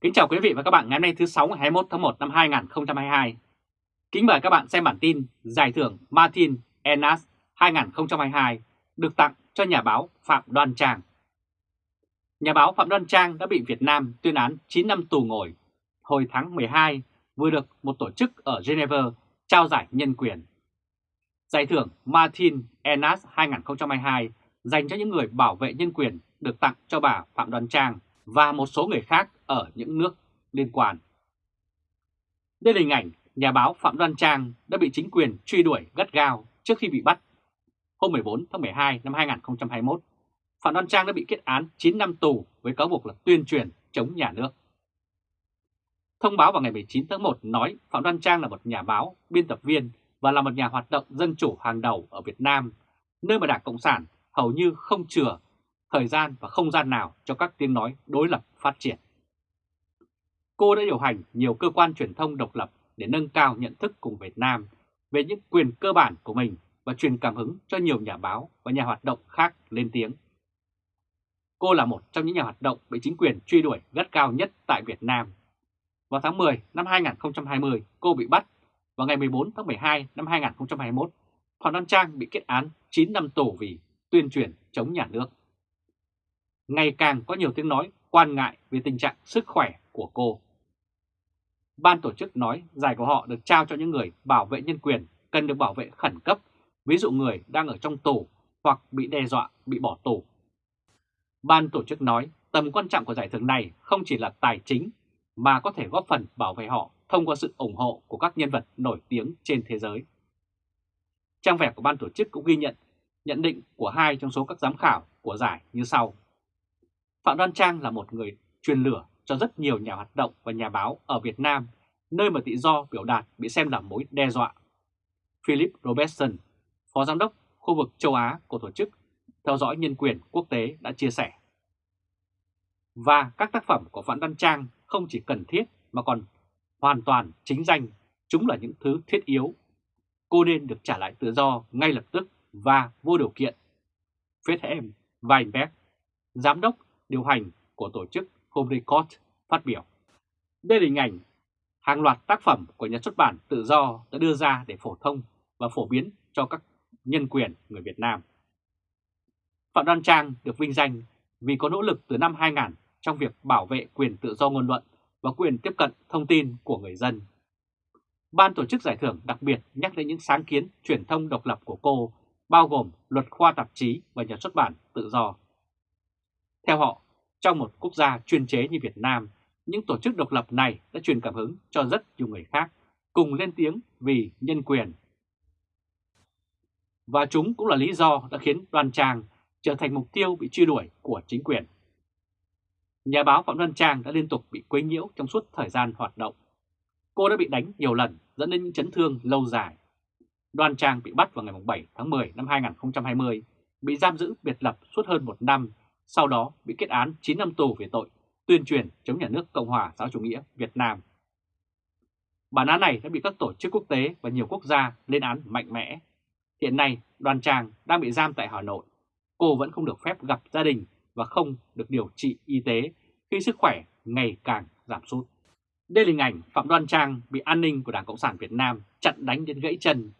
Kính chào quý vị và các bạn ngày hôm nay thứ 6 ngày 21 tháng 1 năm 2022. Kính mời các bạn xem bản tin Giải thưởng Martin Enas 2022 được tặng cho nhà báo Phạm Đoan Trang. Nhà báo Phạm Đoan Trang đã bị Việt Nam tuyên án 9 năm tù ngồi hồi tháng 12 vừa được một tổ chức ở Geneva trao giải nhân quyền. Giải thưởng Martin Enas 2022 dành cho những người bảo vệ nhân quyền được tặng cho bà Phạm Đoan Trang và một số người khác ở những nước liên quan. Đây là hình ảnh nhà báo Phạm Đoan Trang đã bị chính quyền truy đuổi gắt gao trước khi bị bắt. Hôm 14 tháng 12 năm 2021, Phạm Đoan Trang đã bị kết án 9 năm tù với cáo buộc là tuyên truyền chống nhà nước. Thông báo vào ngày 19 tháng 1 nói Phạm Đoan Trang là một nhà báo, biên tập viên và là một nhà hoạt động dân chủ hàng đầu ở Việt Nam, nơi mà Đảng Cộng sản hầu như không chừa thời gian và không gian nào cho các tiếng nói đối lập phát triển. Cô đã điều hành nhiều cơ quan truyền thông độc lập để nâng cao nhận thức cùng Việt Nam về những quyền cơ bản của mình và truyền cảm hứng cho nhiều nhà báo và nhà hoạt động khác lên tiếng. Cô là một trong những nhà hoạt động bị chính quyền truy đuổi gắt cao nhất tại Việt Nam. Vào tháng 10 năm 2020, cô bị bắt. Vào ngày 14 tháng 12 năm 2021, Phạm Đăng Trang bị kết án 9 năm tù vì tuyên truyền chống nhà nước ngày càng có nhiều tiếng nói quan ngại về tình trạng sức khỏe của cô. Ban tổ chức nói giải của họ được trao cho những người bảo vệ nhân quyền cần được bảo vệ khẩn cấp, ví dụ người đang ở trong tù hoặc bị đe dọa bị bỏ tù. Ban tổ chức nói tầm quan trọng của giải thưởng này không chỉ là tài chính mà có thể góp phần bảo vệ họ thông qua sự ủng hộ của các nhân vật nổi tiếng trên thế giới. Trang web của ban tổ chức cũng ghi nhận nhận định của hai trong số các giám khảo của giải như sau. Phạm Đoan Trang là một người truyền lửa cho rất nhiều nhà hoạt động và nhà báo ở Việt Nam, nơi mà tự do biểu đạt bị xem là mối đe dọa. Philip Robertson, Phó Giám đốc khu vực châu Á của Tổ chức Theo dõi Nhân quyền Quốc tế đã chia sẻ. Và các tác phẩm của Phạm Đoan Trang không chỉ cần thiết mà còn hoàn toàn chính danh, chúng là những thứ thiết yếu. Cô nên được trả lại tự do ngay lập tức và vô điều kiện. Friedhelm Weinberg, Giám đốc điều hành của tổ chức Home Record phát biểu. Đây là hình ảnh hàng loạt tác phẩm của nhà xuất bản tự do đã đưa ra để phổ thông và phổ biến cho các nhân quyền người Việt Nam. Phạm Đoan Trang được vinh danh vì có nỗ lực từ năm 2000 trong việc bảo vệ quyền tự do ngôn luận và quyền tiếp cận thông tin của người dân. Ban tổ chức giải thưởng đặc biệt nhắc đến những sáng kiến truyền thông độc lập của cô, bao gồm luật khoa tạp chí và nhà xuất bản tự do. Theo họ, trong một quốc gia chuyên chế như Việt Nam, những tổ chức độc lập này đã truyền cảm hứng cho rất nhiều người khác cùng lên tiếng vì nhân quyền. Và chúng cũng là lý do đã khiến Đoan Trang trở thành mục tiêu bị truy đuổi của chính quyền. Nhà báo Phạm Đoan Trang đã liên tục bị quấy nhiễu trong suốt thời gian hoạt động. Cô đã bị đánh nhiều lần dẫn đến những chấn thương lâu dài. Đoan Trang bị bắt vào ngày 7 tháng 10 năm 2020, bị giam giữ biệt lập suốt hơn một năm sau đó bị kết án 9 năm tù về tội tuyên truyền chống nhà nước Cộng hòa xã chủ nghĩa Việt Nam. Bản án này đã bị các tổ chức quốc tế và nhiều quốc gia lên án mạnh mẽ. Hiện nay, đoàn Tràng đang bị giam tại Hà Nội. Cô vẫn không được phép gặp gia đình và không được điều trị y tế khi sức khỏe ngày càng giảm sút. Đây là hình ảnh Phạm Đoan Trang bị an ninh của Đảng Cộng sản Việt Nam chặn đánh đến gãy chân.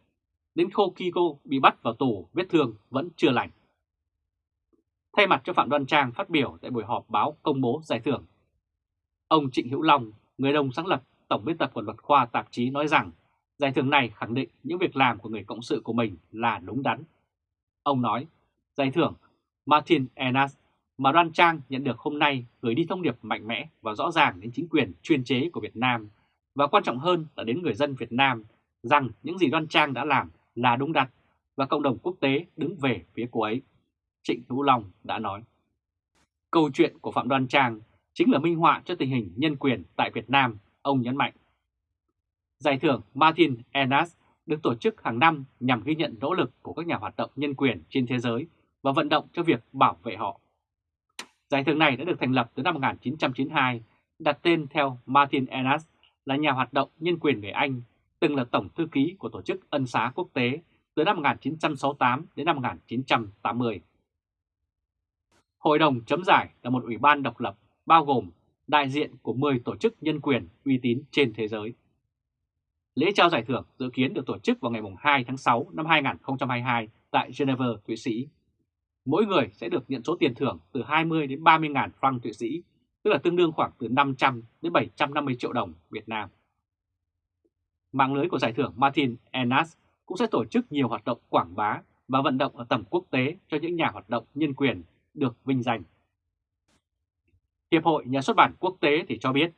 Đến khô khi cô bị bắt vào tù, vết thương vẫn chưa lành. Thay mặt cho Phạm Đoan Trang phát biểu tại buổi họp báo công bố giải thưởng, ông Trịnh Hữu Long, người đồng sáng lập Tổng biên tập của luật khoa tạp chí nói rằng giải thưởng này khẳng định những việc làm của người cộng sự của mình là đúng đắn. Ông nói, giải thưởng Martin Enas mà Đoan Trang nhận được hôm nay gửi đi thông điệp mạnh mẽ và rõ ràng đến chính quyền chuyên chế của Việt Nam và quan trọng hơn là đến người dân Việt Nam rằng những gì Đoan Trang đã làm là đúng đắn và cộng đồng quốc tế đứng về phía cô ấy. Trịnh Hữu Long đã nói. Câu chuyện của Phạm Đoan Trang chính là minh họa cho tình hình nhân quyền tại Việt Nam, ông nhấn mạnh. Giải thưởng Martin Enas được tổ chức hàng năm nhằm ghi nhận nỗ lực của các nhà hoạt động nhân quyền trên thế giới và vận động cho việc bảo vệ họ. Giải thưởng này đã được thành lập từ năm 1992, đặt tên theo Martin Enas là nhà hoạt động nhân quyền người Anh, từng là tổng thư ký của Tổ chức Ân xá Quốc tế từ năm 1968 đến năm 1980. Hội đồng chấm giải là một ủy ban độc lập bao gồm đại diện của 10 tổ chức nhân quyền uy tín trên thế giới. Lễ trao giải thưởng dự kiến được tổ chức vào ngày 2 tháng 6 năm 2022 tại Geneva, Thụy Sĩ. Mỗi người sẽ được nhận số tiền thưởng từ 20 đến 30 ngàn franc Thụy Sĩ, tức là tương đương khoảng từ 500 đến 750 triệu đồng Việt Nam. Mạng lưới của giải thưởng Martin Enas cũng sẽ tổ chức nhiều hoạt động quảng bá và vận động ở tầm quốc tế cho những nhà hoạt động nhân quyền được vinh danh. Hiệp hội Nhà xuất bản quốc tế thì cho biết,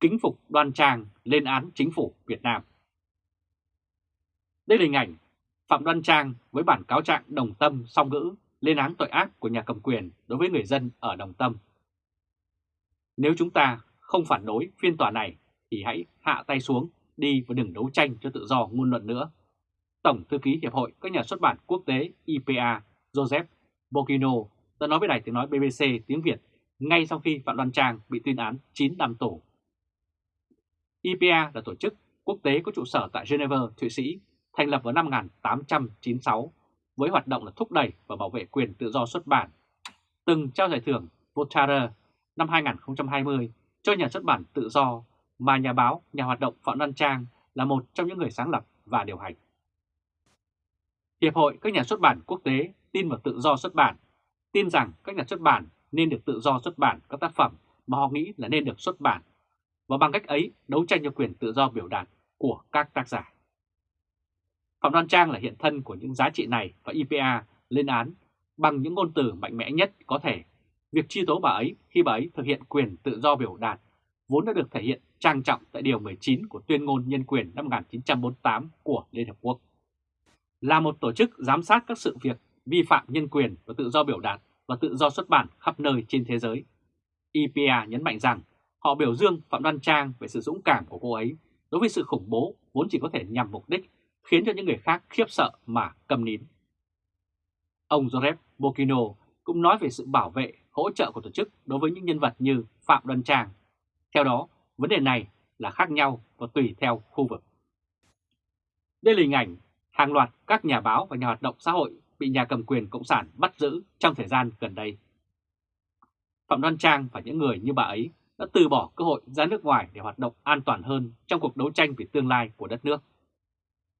kính phục đoan trang lên án chính phủ Việt Nam. Đây là hình ảnh Phạm Đoan Trang với bản cáo trạng đồng tâm song ngữ lên án tội ác của nhà cầm quyền đối với người dân ở Đồng Tâm. Nếu chúng ta không phản đối phiên tòa này thì hãy hạ tay xuống đi và đừng đấu tranh cho tự do ngôn luận nữa. Tổng thư ký Hiệp hội các nhà xuất bản quốc tế IPA Joseph Bokino đã nói với đài tiếng nói BBC tiếng Việt ngay sau khi Phạm Đoan Trang bị tuyên án 9 năm tù. IPA là tổ chức quốc tế có trụ sở tại Geneva, Thụy Sĩ, thành lập vào năm 1896 với hoạt động là thúc đẩy và bảo vệ quyền tự do xuất bản. Từng trao giải thưởng Voltaire năm 2020 cho nhà xuất bản tự do mà nhà báo, nhà hoạt động Phạm Đoan Trang là một trong những người sáng lập và điều hành. Hiệp hội các nhà xuất bản quốc tế tin vào tự do xuất bản, tin rằng các nhà xuất bản nên được tự do xuất bản các tác phẩm mà họ nghĩ là nên được xuất bản, và bằng cách ấy đấu tranh cho quyền tự do biểu đạt của các tác giả. Phạm Đoan Trang là hiện thân của những giá trị này và IPA lên án bằng những ngôn từ mạnh mẽ nhất có thể. Việc truy tố bà ấy khi bà ấy thực hiện quyền tự do biểu đạt vốn đã được thể hiện trang trọng tại Điều 19 của Tuyên ngôn Nhân quyền năm 1948 của Liên Hợp Quốc. Là một tổ chức giám sát các sự việc vi phạm nhân quyền và tự do biểu đạt và tự do xuất bản khắp nơi trên thế giới. IPA nhấn mạnh rằng họ biểu dương Phạm Đoan Trang về sự dũng cảm của cô ấy đối với sự khủng bố vốn chỉ có thể nhằm mục đích khiến cho những người khác khiếp sợ mà cầm nín. Ông Joseph Bokino cũng nói về sự bảo vệ, hỗ trợ của tổ chức đối với những nhân vật như Phạm Đoan Trang. Theo đó, vấn đề này là khác nhau và tùy theo khu vực. Đây là hình ảnh hàng loạt các nhà báo và nhà hoạt động xã hội bị nhà cầm quyền Cộng sản bắt giữ trong thời gian gần đây. Phạm Đoan Trang và những người như bà ấy đã từ bỏ cơ hội ra nước ngoài để hoạt động an toàn hơn trong cuộc đấu tranh vì tương lai của đất nước.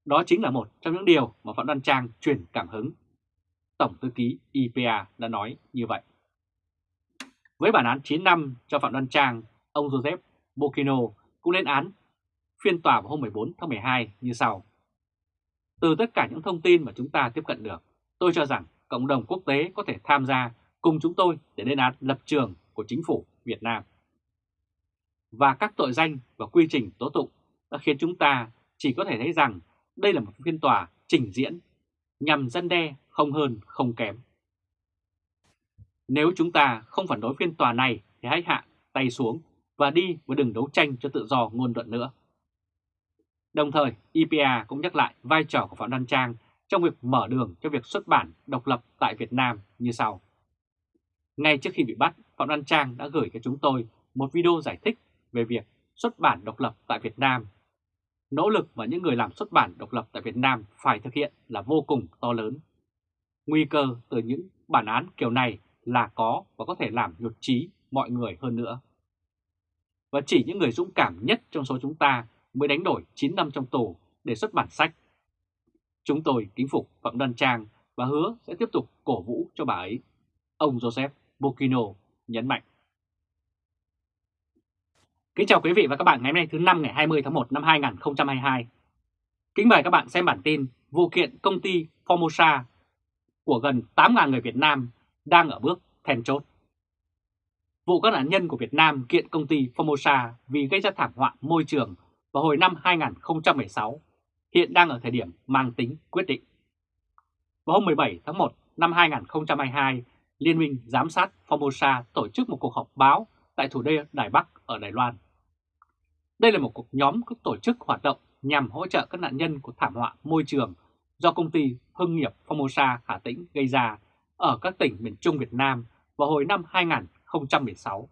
Đó chính là một trong những điều mà Phạm Đoan Trang truyền cảm hứng. Tổng thư ký IPA đã nói như vậy. Với bản án 9 năm cho Phạm Đoan Trang, ông Joseph Bokino cũng lên án phiên tòa vào hôm 14 tháng 12 như sau. Từ tất cả những thông tin mà chúng ta tiếp cận được, tôi cho rằng cộng đồng quốc tế có thể tham gia cùng chúng tôi để lên án lập trường của chính phủ Việt Nam. Và các tội danh và quy trình tố tụng đã khiến chúng ta chỉ có thể thấy rằng đây là một phiên tòa trình diễn nhằm dân đe không hơn không kém. Nếu chúng ta không phản đối phiên tòa này thì hãy hạ tay xuống và đi và đừng đấu tranh cho tự do ngôn luận nữa. Đồng thời, IPA cũng nhắc lại vai trò của Phạm Đăng Trang trong việc mở đường cho việc xuất bản độc lập tại Việt Nam như sau. Ngay trước khi bị bắt, Phạm Văn Trang đã gửi cho chúng tôi một video giải thích về việc xuất bản độc lập tại Việt Nam. Nỗ lực mà những người làm xuất bản độc lập tại Việt Nam phải thực hiện là vô cùng to lớn. Nguy cơ từ những bản án kiểu này là có và có thể làm nhột trí mọi người hơn nữa. Và chỉ những người dũng cảm nhất trong số chúng ta mới đánh đổi 9 năm trong tù để xuất bản sách. Chúng tôi kính phục Phạm Đoan Trang và hứa sẽ tiếp tục cổ vũ cho bà ấy. Ông Joseph Bokino nhấn mạnh. Kính chào quý vị và các bạn ngày hôm nay thứ năm ngày 20 tháng 1 năm 2022. Kính mời các bạn xem bản tin vụ kiện công ty Formosa của gần 8.000 người Việt Nam đang ở bước then chốt. Vụ các nạn nhân của Việt Nam kiện công ty Formosa vì gây ra thảm họa môi trường vào hồi năm 2016 hiện đang ở thời điểm mang tính quyết định. Vào hôm 17 tháng 1 năm 2022, Liên minh Giám sát Formosa tổ chức một cuộc họp báo tại thủ đô Đài Bắc ở Đài Loan. Đây là một cuộc nhóm các tổ chức hoạt động nhằm hỗ trợ các nạn nhân của thảm họa môi trường do công ty Hưng nghiệp Formosa Hà Tĩnh gây ra ở các tỉnh miền Trung Việt Nam vào hồi năm 2016.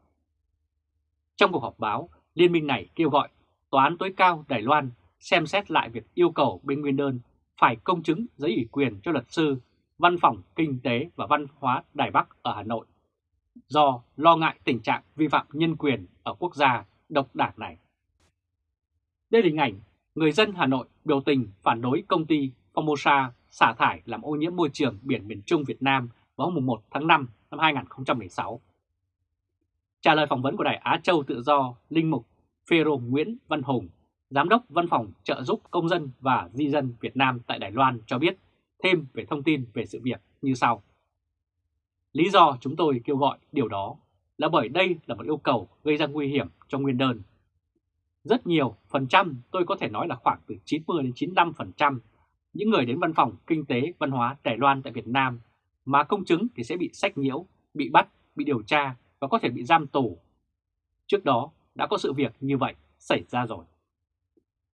Trong cuộc họp báo, liên minh này kêu gọi Tòa án tối cao Đài Loan xem xét lại việc yêu cầu bên nguyên đơn phải công chứng giấy ủy quyền cho luật sư Văn phòng Kinh tế và Văn hóa Đài Bắc ở Hà Nội do lo ngại tình trạng vi phạm nhân quyền ở quốc gia độc đảng này. Đây là hình ảnh người dân Hà Nội biểu tình phản đối công ty Formosa xả thải làm ô nhiễm môi trường biển miền Trung Việt Nam vào hôm 1 tháng 5 năm 2016. Trả lời phỏng vấn của Đài Á Châu Tự Do, Linh Mục Phêrô Nguyễn Văn Hùng, Giám đốc Văn phòng trợ giúp công dân và di dân Việt Nam tại Đài Loan cho biết thêm về thông tin về sự việc như sau. Lý do chúng tôi kêu gọi điều đó là bởi đây là một yêu cầu gây ra nguy hiểm cho nguyên đơn. Rất nhiều phần trăm, tôi có thể nói là khoảng từ 90 đến 95 phần trăm những người đến văn phòng kinh tế văn hóa Đài Loan tại Việt Nam mà công chứng thì sẽ bị sách nhiễu, bị bắt, bị điều tra và có thể bị giam tù. Trước đó đã có sự việc như vậy xảy ra rồi.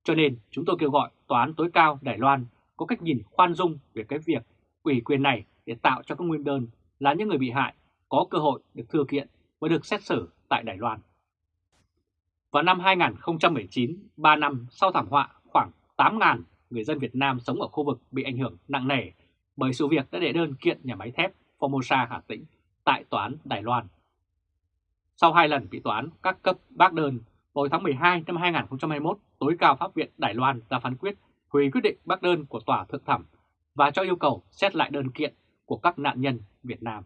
Cho nên chúng tôi kêu gọi Tòa án tối cao Đài Loan có cách nhìn khoan dung về cái việc ủy quyền này để tạo cho các nguyên đơn là những người bị hại có cơ hội được thừa kiện và được xét xử tại Đài Loan. Vào năm 2019, 3 năm sau thảm họa, khoảng 8.000 người dân Việt Nam sống ở khu vực bị ảnh hưởng nặng nề bởi sự việc đã đệ đơn kiện nhà máy thép Formosa Hà Tĩnh tại Tòa án Đài Loan. Sau hai lần bị tòa án các cấp bác đơn, vào tháng 12 năm 2021, tối cao pháp viện Đài Loan ra phán quyết hủy quyết định bác đơn của tòa thượng thẩm và cho yêu cầu xét lại đơn kiện của các nạn nhân Việt Nam.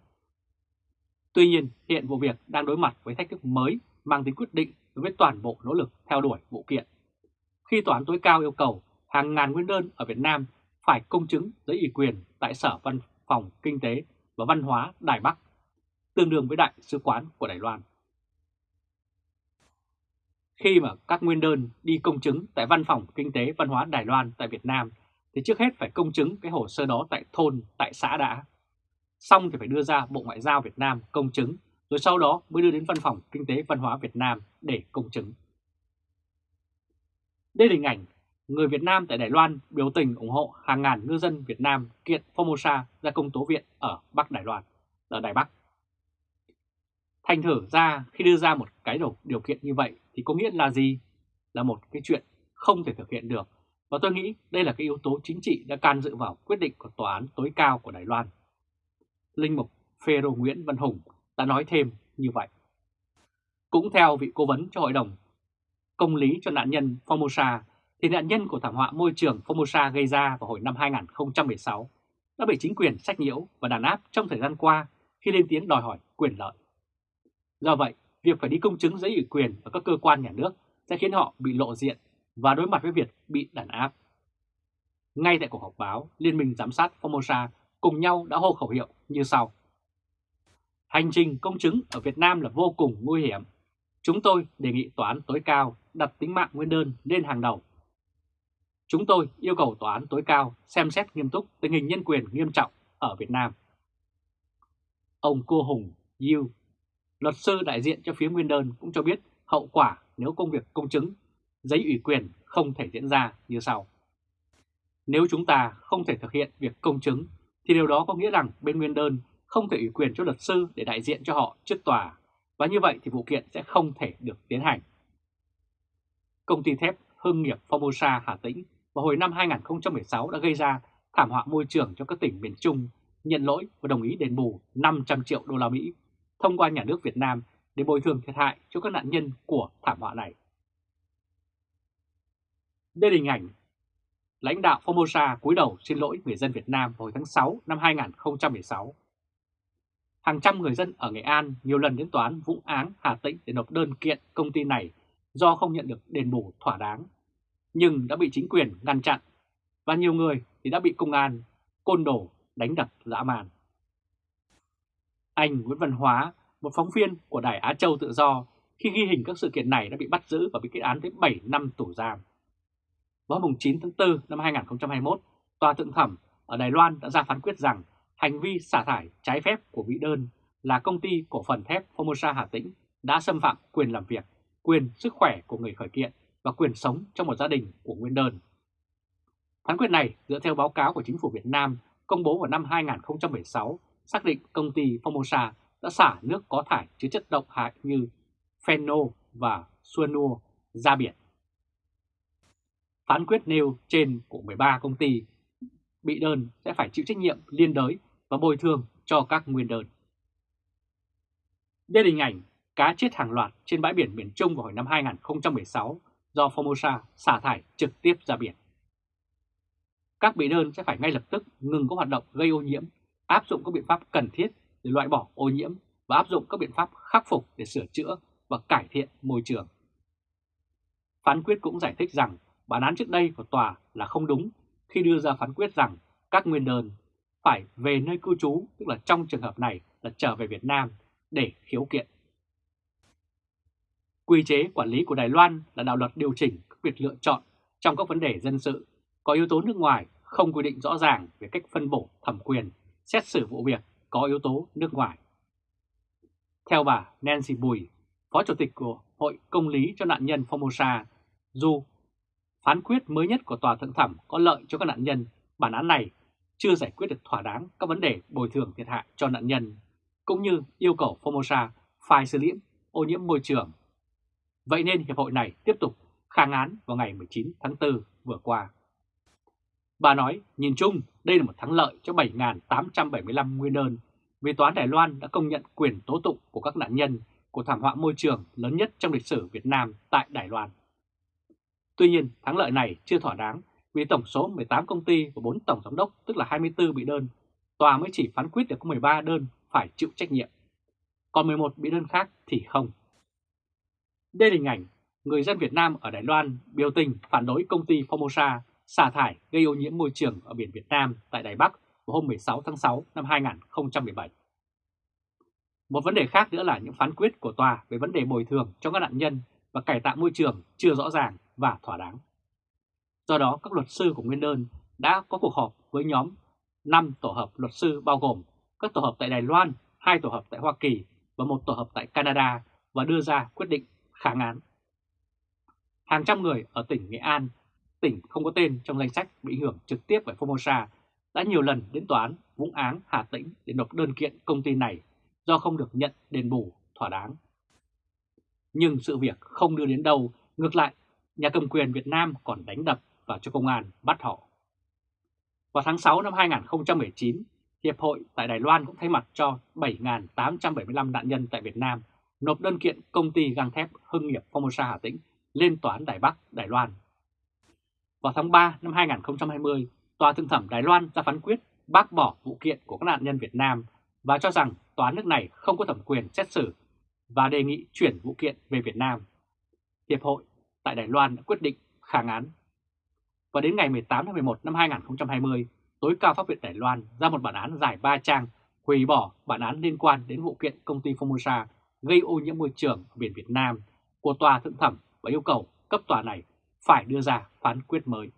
Tuy nhiên, hiện vụ việc đang đối mặt với thách thức mới mang tính quyết định đối với toàn bộ nỗ lực theo đuổi vụ kiện. Khi tòa án tối cao yêu cầu hàng ngàn nguyên đơn ở Việt Nam phải công chứng giấy ủy quyền tại Sở Văn phòng Kinh tế và Văn hóa Đài Bắc, tương đương với Đại sứ quán của Đài Loan. Khi mà các nguyên đơn đi công chứng tại Văn phòng Kinh tế Văn hóa Đài Loan tại Việt Nam thì trước hết phải công chứng cái hồ sơ đó tại thôn, tại xã đã. Xong thì phải đưa ra Bộ Ngoại giao Việt Nam công chứng, rồi sau đó mới đưa đến Văn phòng Kinh tế Văn hóa Việt Nam để công chứng. Đây là hình ảnh người Việt Nam tại Đài Loan biểu tình ủng hộ hàng ngàn ngư dân Việt Nam kiện Formosa ra công tố viện ở Bắc Đài Loan, ở Đài Bắc. Thành thử ra khi đưa ra một cái điều kiện như vậy thì có nghĩa là gì? Là một cái chuyện không thể thực hiện được. Và tôi nghĩ đây là cái yếu tố chính trị đã can dự vào quyết định của Tòa án tối cao của Đài Loan. Linh mục Phêrô Nguyễn Văn Hùng đã nói thêm như vậy. Cũng theo vị cố vấn cho Hội đồng Công lý cho nạn nhân Formosa thì nạn nhân của thảm họa môi trường Formosa gây ra vào hồi năm 2016 đã bị chính quyền sách nhiễu và đàn áp trong thời gian qua khi lên tiếng đòi hỏi quyền lợi. Do vậy, việc phải đi công chứng giấy ủy quyền ở các cơ quan nhà nước sẽ khiến họ bị lộ diện và đối mặt với việc bị đàn áp. Ngay tại cuộc họp báo, Liên minh Giám sát Formosa cùng nhau đã hô khẩu hiệu như sau. Hành trình công chứng ở Việt Nam là vô cùng nguy hiểm. Chúng tôi đề nghị tòa án tối cao đặt tính mạng nguyên đơn lên hàng đầu Chúng tôi yêu cầu Tòa án tối cao xem xét nghiêm túc tình hình nhân quyền nghiêm trọng ở Việt Nam. Ông Cô Hùng yu luật sư đại diện cho phía nguyên đơn cũng cho biết hậu quả nếu công việc công chứng, giấy ủy quyền không thể diễn ra như sau. Nếu chúng ta không thể thực hiện việc công chứng thì điều đó có nghĩa rằng bên nguyên đơn không thể ủy quyền cho luật sư để đại diện cho họ trước tòa và như vậy thì vụ kiện sẽ không thể được tiến hành. Công ty thép Hưng nghiệp Formosa Hà Tĩnh vào hồi năm 2016 đã gây ra thảm họa môi trường cho các tỉnh miền Trung, nhận lỗi và đồng ý đền bù 500 triệu đô la Mỹ thông qua nhà nước Việt Nam để bồi thường thiệt hại cho các nạn nhân của thảm họa này. Đây là hình ảnh lãnh đạo Formosa cúi đầu xin lỗi người dân Việt Nam hồi tháng 6 năm 2016. Hàng trăm người dân ở Nghệ An nhiều lần đến tòa án Vũng Áng, Hà Tĩnh để nộp đơn kiện công ty này do không nhận được đền bù thỏa đáng nhưng đã bị chính quyền ngăn chặn và nhiều người thì đã bị công an côn đồ đánh đập dã man. Anh Nguyễn Văn Hóa, một phóng viên của Đài Á Châu Tự Do, khi ghi hình các sự kiện này đã bị bắt giữ và bị kết án tới 7 năm tù giam. Vào mùng 9 tháng 4 năm 2021, Tòa Thượng Thẩm ở Đài Loan đã ra phán quyết rằng hành vi xả thải trái phép của vị đơn là công ty cổ phần thép Formosa Hà Tĩnh đã xâm phạm quyền làm việc, quyền sức khỏe của người khởi kiện và quyền sống trong một gia đình của nguyên đơn. Phán quyết này dựa theo báo cáo của chính phủ Việt Nam công bố vào năm 2016 xác định công ty Formosa đã xả nước có thải chứa chất độc hại như phenol và cyanua ra biển. Phán quyết nêu trên của 13 công ty bị đơn sẽ phải chịu trách nhiệm liên đới và bồi thường cho các nguyên đơn. Đây là hình ảnh cá chết hàng loạt trên bãi biển miền Trung vào hồi năm 2016 do Formosa xả thải trực tiếp ra biển. Các bị đơn sẽ phải ngay lập tức ngừng các hoạt động gây ô nhiễm, áp dụng các biện pháp cần thiết để loại bỏ ô nhiễm và áp dụng các biện pháp khắc phục để sửa chữa và cải thiện môi trường. Phán quyết cũng giải thích rằng bản án trước đây của tòa là không đúng khi đưa ra phán quyết rằng các nguyên đơn phải về nơi cư trú, tức là trong trường hợp này là trở về Việt Nam để khiếu kiện. Quy chế quản lý của Đài Loan là đạo luật điều chỉnh các việc lựa chọn trong các vấn đề dân sự, có yếu tố nước ngoài không quy định rõ ràng về cách phân bổ thẩm quyền, xét xử vụ việc có yếu tố nước ngoài. Theo bà Nancy Bùi, Phó Chủ tịch của Hội Công lý cho nạn nhân Formosa, dù phán quyết mới nhất của Tòa Thượng Thẩm có lợi cho các nạn nhân, bản án này chưa giải quyết được thỏa đáng các vấn đề bồi thường thiệt hại cho nạn nhân, cũng như yêu cầu Formosa phải xử lý ô nhiễm môi trường. Vậy nên Hiệp hội này tiếp tục kháng án vào ngày 19 tháng 4 vừa qua. Bà nói, nhìn chung, đây là một thắng lợi cho 7.875 nguyên đơn vì Tòa án Đài Loan đã công nhận quyền tố tụng của các nạn nhân của thảm họa môi trường lớn nhất trong lịch sử Việt Nam tại Đài Loan. Tuy nhiên, thắng lợi này chưa thỏa đáng vì tổng số 18 công ty và 4 tổng giám đốc, tức là 24 bị đơn, tòa mới chỉ phán quyết được có 13 đơn phải chịu trách nhiệm. Còn 11 bị đơn khác thì không. Đây là hình ảnh người dân Việt Nam ở Đài Loan biểu tình phản đối công ty Formosa xả thải gây ô nhiễm môi trường ở biển Việt Nam tại Đài Bắc vào hôm 16 tháng 6 năm 2017. Một vấn đề khác nữa là những phán quyết của tòa về vấn đề bồi thường cho các nạn nhân và cải tạo môi trường chưa rõ ràng và thỏa đáng. Do đó, các luật sư của Nguyên đơn đã có cuộc họp với nhóm 5 tổ hợp luật sư bao gồm các tổ hợp tại Đài Loan, hai tổ hợp tại Hoa Kỳ và một tổ hợp tại Canada và đưa ra quyết định kháng án. Hàng trăm người ở tỉnh Nghệ An, tỉnh không có tên trong danh sách bị ảnh hưởng trực tiếp bởi Formosa đã nhiều lần đến tòa án Vũng Áng, Hà Tĩnh để nộp đơn kiện công ty này do không được nhận đền bù thỏa đáng. Nhưng sự việc không đưa đến đâu, ngược lại, nhà cầm quyền Việt Nam còn đánh đập và cho công an bắt họ. Vào tháng 6 năm 2019, Hiệp hội tại Đài Loan cũng thay mặt cho 7.875 nạn nhân tại Việt Nam nộp đơn kiện công ty gang thép Hưng nghiệp Formosa Hà Tĩnh lên Tòa án Đài Bắc, Đài Loan. Vào tháng 3 năm 2020, Tòa Thượng thẩm Đài Loan ra phán quyết bác bỏ vụ kiện của các nạn nhân Việt Nam và cho rằng tòa nước này không có thẩm quyền xét xử và đề nghị chuyển vụ kiện về Việt Nam. Hiệp hội tại Đài Loan đã quyết định kháng án. Và đến ngày 18 tháng 11 năm 2020, tối cao pháp viện Đài Loan ra một bản án dài 3 trang hủy bỏ bản án liên quan đến vụ kiện công ty Formosa gây ô nhiễm môi trường ở biển Việt Nam của tòa thượng thẩm và yêu cầu cấp tòa này phải đưa ra phán quyết mới.